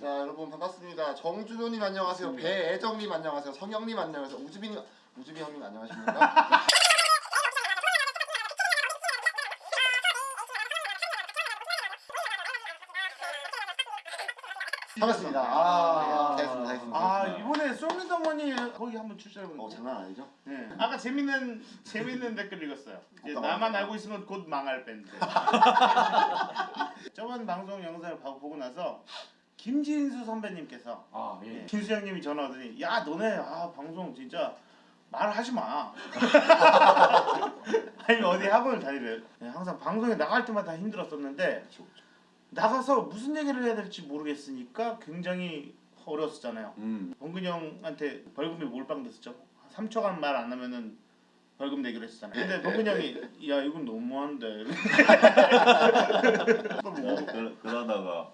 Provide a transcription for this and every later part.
자 여러분 반갑습니다. 정준호님 안녕하세요. 배애정님 안녕하세요. 성영님 안녕하세요. 우주빈님 우주빈 형님 안녕하십니까? 반갑습니다. 아, 됐습니다, 됐습니다. 아 이번에 솔미더머니 거기 한번 출전해보는 어 장난 아니죠? 네. 아까 재밌는 재밌는 댓글 읽었어요. 이제 어떤 나만? 알고 있으면 곧 망할 밴드. 저번 방송 영상을 봐- 보고 나서 김진수 선배님께서 아 예. 예. 김수 형님이 전화 오더니 야 너네 아 방송 진짜 말하지 마. 아니 어디 학원을 다니래요. 네, 항상 방송에 나갈 때마다 힘들었었는데. 나가서 무슨 얘기를 해야 될지 모르겠으니까 굉장히 어려웠었잖아요. 음. 범근이 형한테 벌금이 몰빵됐었죠. 3초간 말 안 하면은 벌금 내기로 했었잖아요. 근데 범근이 형이 야 이건 너무한데. 또 뭐, 야, 그, 그러다가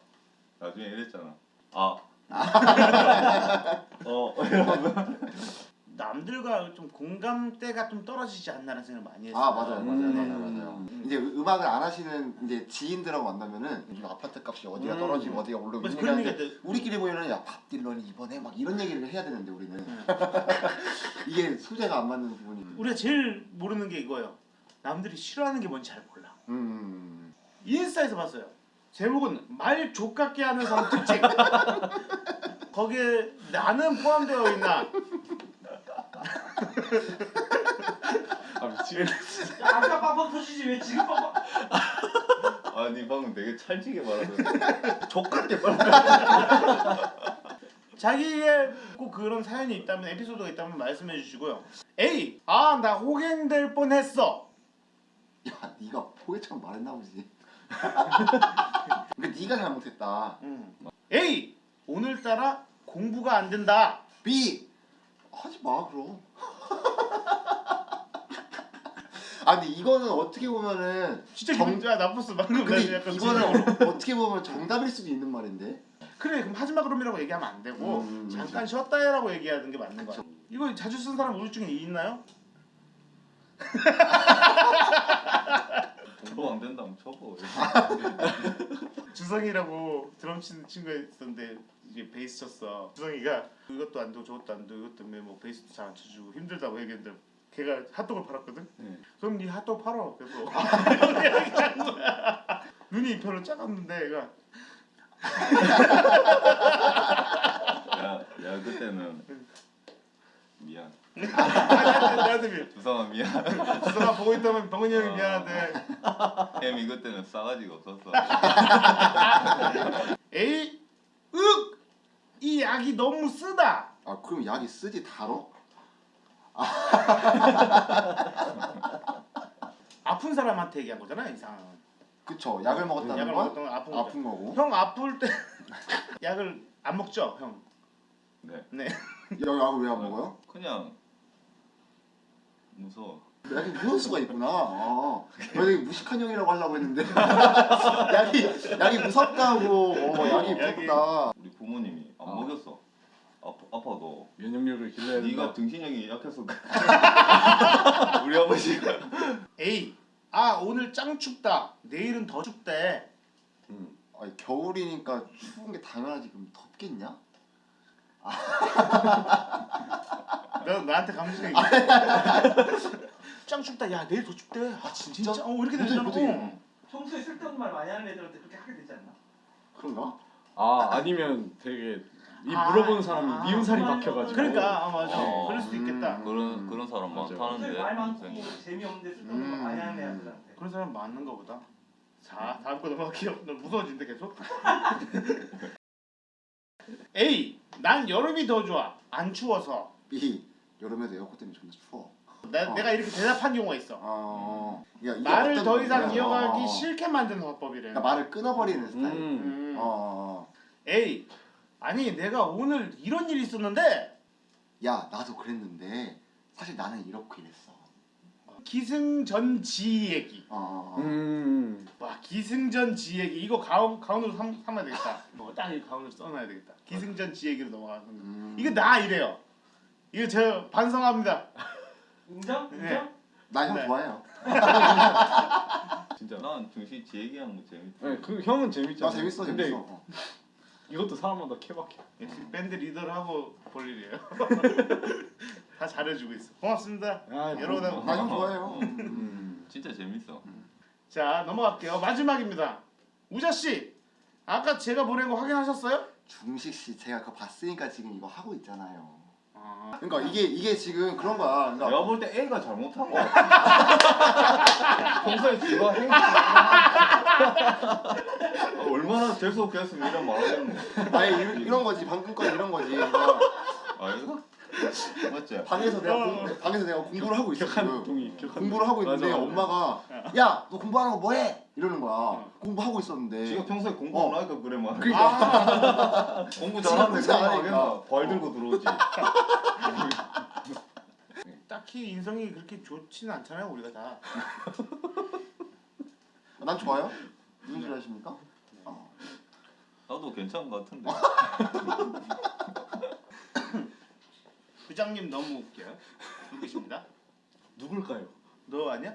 나중에 이랬잖아. 아. 어 이러면 남들과 좀 공감대가 좀 떨어지지 않나라는 생각을 많이 했어요. 아 맞아요, 맞아요, 음. 맞아요, 맞아요. 이제 음악을 안 하시는 이제 지인들하고 만나면은 요즘 아파트 값이 어디가 음. 떨어지고 어디가 오르고 그래서 이런 얘기하는데 얘기가 우리끼리 모이면 야밥 딜런이 이번에 막 이런 얘기를 해야 되는데 우리는 음. 이게 소재가 안 맞는 부분이. 우리가 제일 모르는 게 이거예요. 남들이 싫어하는 게 뭔지 잘 몰라. 음. 인스타에서 봤어요. 제목은 말 족같게 하는 사람 특징. 거기에 나는 포함되어 있나? 아 미치겠네. 아까 빡빡 터지지 왜 지금 빡빡 아니 방금 되게 찰지게 말하던데. 족같게 빨리. 자기의 꼭 그런 사연이 있다면 에피소드가 있다면 말씀해 주시고요. A. 아 나 호갱될 뻔했어. 야 네가 포개처럼 말했나 보지. 근데 네가 잘못했다. 음. A. 오늘따라 공부가 안 된다. B 하지 마 그럼. 아 근데 이거는 어떻게 보면은 진짜 정- 짜 나빴어 방금 나 근데 약간 이거는 어- 어떻게 보면 정답일 수도 있는 말인데. 그래 그럼 하지마 그럼이라고 얘기하면 안 되고 음, 잠깐 쉬었다 해라고 얘기하는 게 맞는 거야. 그쵸. 이거 자주 쓴 사람 중에 있나요? 공부 안 된다면 쳐보. 주성이라고 드럼 치는 친구가 있었는데 이제 베이스 쳤어. 주성이가 이것도 안 되고 저것도 안 되고 이것 때문에 뭐 베이스도 잘 안 쳐주고 힘들다고 얘기했는데 걔가 핫도그를 팔았거든. 네. 그럼 네 핫도그 팔어. 그래서 거야. 눈이 별로 작았는데 얘가 야, 야 그때는 미안. 나한테 미안. 주성아 미안. 주성아 보고 있다면 병은이 형이 어. 미안한데 햄이 그때는 싸가지가 없었어. 에이 윽! 이 약이 너무 쓰다. 아 그럼 약이 쓰지 달어? 아픈 사람한테 얘기한 거잖아 이상. 그쵸 약을 먹었다는 약을 건 먹었던 건 아픈 거죠. 아픈 거고. 형 아플 때 약을 안 먹죠 형. 네. 네. 야 약을 왜안 먹어요? 그냥 무서워. 약이 무서울 수가 있구나. 아, 나 되게 무식한 형이라고 하려고 했는데 약이 약이 무섭다고. 어, 약이 약이- 무섭다. 우리 부모님이 안 어. 먹였어. 아파, 아파도 면역력을 길러야 된다. 네가 등신력이 약해서. 우리 아버지가 A 아 오늘 짱 춥다. 내일은 더 춥대. 음. 아니, 겨울이니까 추운 게 당연하지. 그럼 덥겠냐? 너 나한테 감정 얘기. 짱 춥다. 야 내일 더 춥대. 아 진짜? 진짜? 어 이렇게 되잖아. 어. 평소에 쓸데없는 말 많이 하는 애들한테 그렇게 하게 되지 않나? 그런가? 아 아니면 되게 이 아, 물어보는 사람이 아. 미움살이 박혀가지고. 그러니까 아 맞아. 어. 그럴 수도 있겠다. 음. 그런 그런 사람. 많다는데. 말 많고. 재미없는데 쓸데없는 말 많이 하는 음. 애들한테 그런 사람 많은 거 보다. 자 다음 거 넘어갈게요. 너 무서워진대 계속. A 난 여름이 더 좋아. 안 추워서. B 여름에도 에어컨 때문에 존나 추워. 내, 어. 내가 이렇게 대답한 경우가 있어. 어, 야, 말을 더 이상 거냐면, 이어가기 어, 싫게 만드는 화법이래. 그러니까 말을 끊어버리는 스타일. 음. 음. 어, 어, 어. A 아니 내가 오늘 이런 일이 있었는데 야 나도 그랬는데 사실 나는 이렇고 이랬어. 기승전지 얘기. 어. 음. 와 기승전지 얘기 이거 가운 가운으로 삼, 삼아야 되겠다. 뭐딱 이 가운으로 써놔야 되겠다. 기승전지 얘기로 넘어가는 거. 음. 이거 나 이래요. 이거 저 반성합니다. 인정? 네. 인정? 나형 네. 좋아해요. 진짜 난 중시 지 얘기하는 거 재밌다. 네, 그 형은 재밌잖아. 나 재밌어 근데 재밌어. 어. 이것도 사람마다 케바케. 밴드 리더를 하고 볼 일이에요. 다 잘해주고 있어. 고맙습니다. 아, 여러분 뭐, 나형 좋아해요. 음, 진짜 재밌어. 자 넘어갈게요. 마지막입니다. 우자 씨, 아까 제가 보낸 거 확인하셨어요? 중식 씨 제가 그거 봤으니까 지금 이거 하고 있잖아요. 아, 그러니까 이게 이게 지금 그런 거야. 그러니까 내가 볼때 애가 잘못한 거. 평소에 지가 행 얼마나 재수없겠으면 이런 말 하겠노. 아니 이런, 이런 거지 방금 건 이런 거지. 그러니까 아이가? 맞지? 방에서 내가 어. 공, 방에서 내가 공부를 하고 있어 격한 지금. 동의. 공부를 하고 있는데 맞아, 맞아. 엄마가 야 너 공부하는 거 뭐해? 이러는 거야. 어. 공부하고 있었는데. 지가 평소에 공부 어. 안 하니까 그래 말. 아, 공부 잘하는데 진짜 그냥 하니까. 하겠나? 벌 들고 들어오지. 딱히 인성이 그렇게 좋지는 않잖아요, 우리가 다. 난 좋아요. 무슨 소리 하십니까? 어. 나도 괜찮은 거 같은데. 부장님 너무 웃겨요. 누구십니다? 누굴까요? 너 아니야?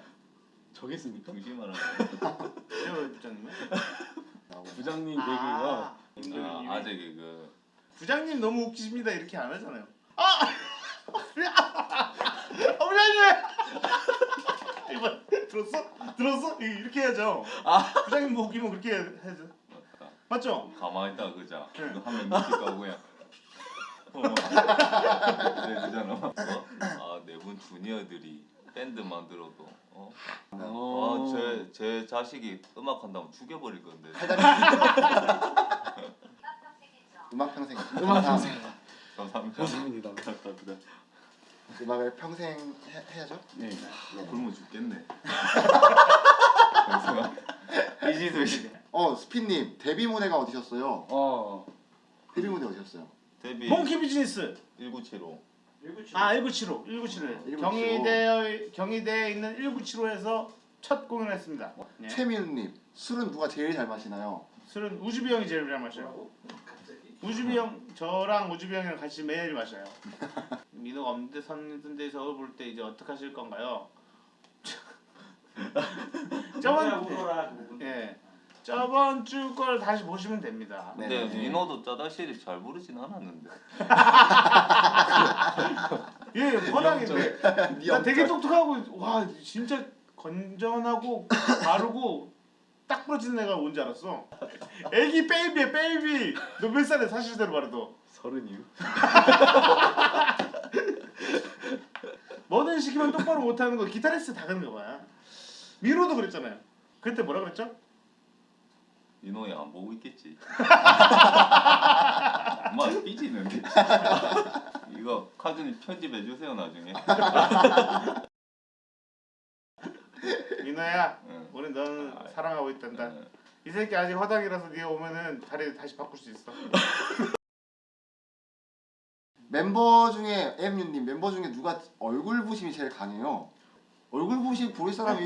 저겠습니까? 중심하라. 저 부장님. 부장님 아, 개그가 아, 아재 개그. 부장님 너무 웃기십니다 이렇게 안 하잖아요. 아, 아, 부장님. 이거 들었어? 들었어? 이렇게 해야죠. 부장님 뭐 웃기면 그렇게 해야죠. 맞죠? 가만히 있다 그자. 네. 이거 하면 미칠까 그냥. 어. 네, 그잖아. 어? 아, 네 분 주니어들이 밴드 만들어도 어? 어. 아, 제, 제 자식이 음악 한다면 죽여버릴 건데. 음악 평생. 음악 평생. 감사합니다. 감사합니다. 감사합니다. 음악을 평생 해, 해야죠. 네. 굶어 죽겠네. 이지도 씨. 어 스피님 데뷔 무대가 어디셨어요? 어. 데뷔 무대 어디셨어요? 데뷔 몽키 비즈니스. 1975. 아 1975, 1975. 1975. 경희대 경희대에 있는 1975에서 첫 공연했습니다. 네. 최민우님 술은 누가 제일 잘 마시나요? 술은 우주비 형이 제일 잘 마셔요. 우주비 형 저랑 우주비 형이랑 같이 매일 마셔요. 민호가 없는데 선 데서 볼때 이제 어떻게 하실 건가요? 저번. 예 저번 주 걸 다시 보시면 됩니다. 네. 근데 민호도 짜다시리 잘 부르진 않았는데. 예 워낙인데 네나 되게 똑똑하고 와 진짜 건전하고 바르고 딱 부러지는 애가 뭔지 알았어. 애기 베이비야 베이비. 너 몇 살에 사실대로 말해도. 서른이요? 뭐든 시키면 똑바로 못하는 거 기타리스트 다 그런 거 봐. 미로도 그랬잖아요. 그때 뭐라 그랬죠? 민호야 안 보고 있겠지. 엄마 삐지는데. 이거 카준이 편집해 주세요 나중에. 민호야, 응. 우리 넌 아, 사랑하고 있단다. 응. 이 새끼 아직 허당이라서 네가 오면은 다리 다시 바꿀 수 있어. 멤버 중에 엠유님 멤버 중에 누가 얼굴 부심이 제일 강해요? 얼굴 부심 부릴 사람이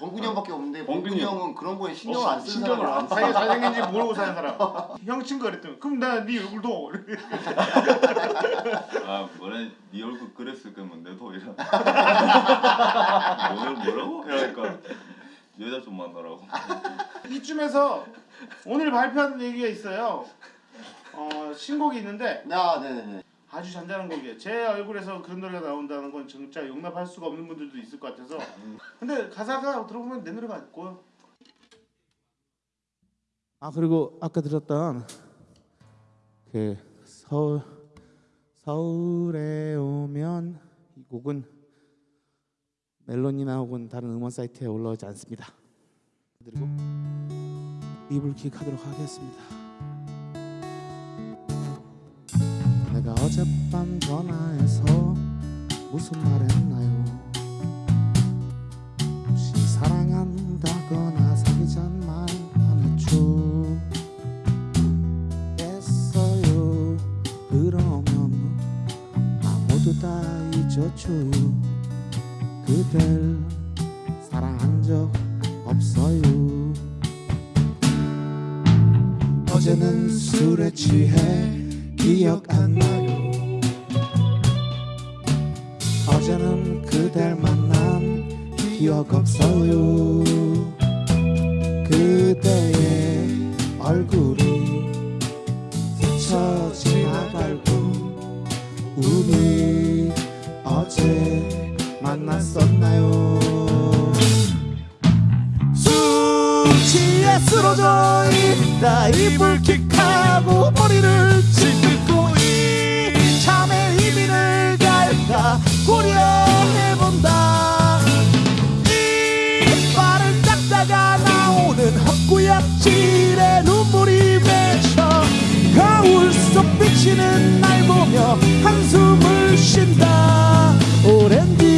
범근이 형밖에 없는데 범근이 범근이 형. 형은 그런 거에 신경을 안 쓰는 신경을 안 자기 잘생긴지 모르고 사는 사람. 형 친구 그랬더니 그럼 나 네 얼굴 도 아 뭐래 네 얼굴 그랬을 거면 내도 이런. 뭘 뭐라고? 이러니까 여자 좀 만나라고. 이쯤에서 오늘 발표한 얘기가 있어요. 어 신곡이 있는데 아 네네네 아주 잔잔한 곡이에요. 제 얼굴에서 그런 노래가 나온다는 건 진짜 용납할 수가 없는 분들도 있을 것 같아서. 근데 가사가 들어보면 내 노래가 있고요. 아 그리고 아까 들었던 그 서울 서울에 오면 이 곡은 멜론이나 혹은 다른 음원 사이트에 올라오지 않습니다. 그리고 이불킥 하도록 하겠습니다. 내가 어젯밤 전화해서 무슨 말 했나요? 혹시 사랑한다거나 사귀잔 말 안 했죠? 했어요. 그러면 나 모두 다 잊었죠 그댈 사랑한 적 없어요. 어제는 술에 취해 기억 안 나요 어제는 그댈 만난 기억 없어요. 그대의 얼굴이 스쳐 지나갈고 우리 어제 만났었나요? 숙취에 쓰러져 있다. 이불킥하고 머리를 고려해본다. 이빨을 닦다가 나오는 헛구역질에 눈물이 맺혀 거울 속 비치는 날 보며 한숨을 쉰다. 오렌지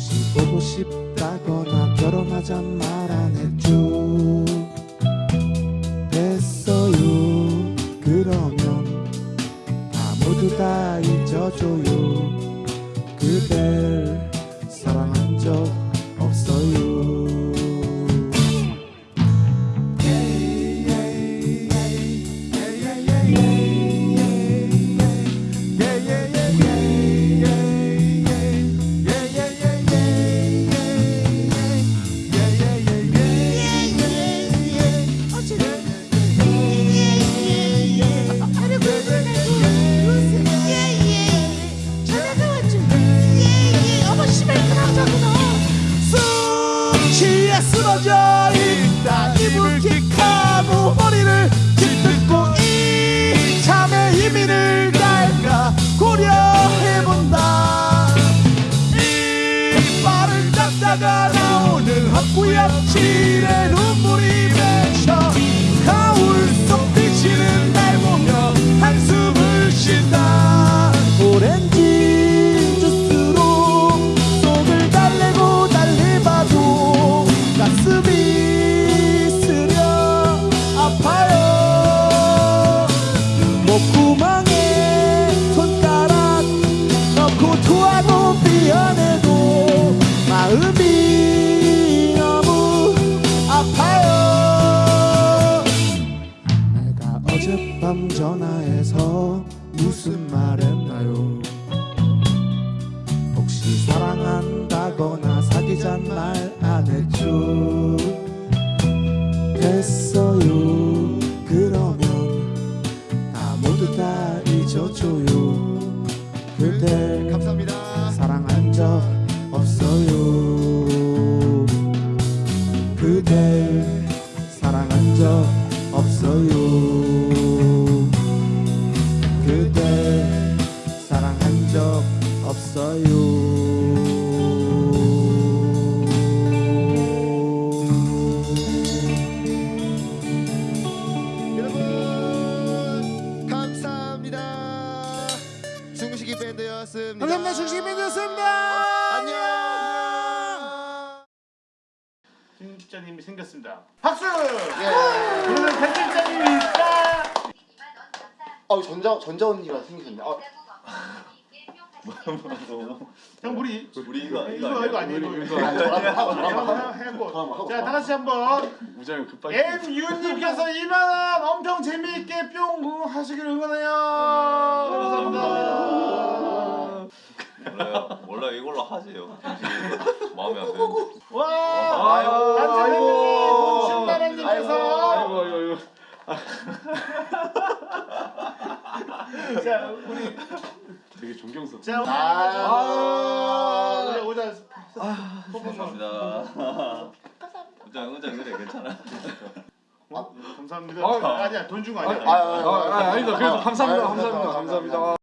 혹시 보고 싶다거나 결혼하자 말 안 했죠 목구멍에 손가락 넣고 토하고 미안해도 마음이 너무 아파요. 내가 어젯밤 전화해서 무슨 말 했나요? 혹시 사랑한다거나 사귀잔 말 안녕. 편집자님이 생겼습니다. 박수! 예. 오늘은 편집자님이 있다. 어 전자 전자 언니가 생기셨네. 어, 형 우리 우리 이거 이거 이거 아니에요. 이거 이거. 아니, 저랑 하고, 저랑 하고. 하고 해고. 하고, 자, 하고. 다 같이 한번 우정이 급하게. MU님께서 2만 원 엄청 재미있게 뿅 하시길 응원해요. 감사합니다. 몰라요. 몰라 이걸로 하세요. 마음에 안 드는데. 와, 아이고, 안전해님, 아이고. 신나라님께서 아이고 아이고 아이고. 자 우리 되게 존경스럽. 자 아. 우리 오자 감사합니다. 우장 우장 그래 괜찮아. 감사합니다. 아, 아니야 돈 준 거 아, 아니야. 아, 아, 아, 아니다. 그래도 감사합니다. 감사합니다. 감사합니다.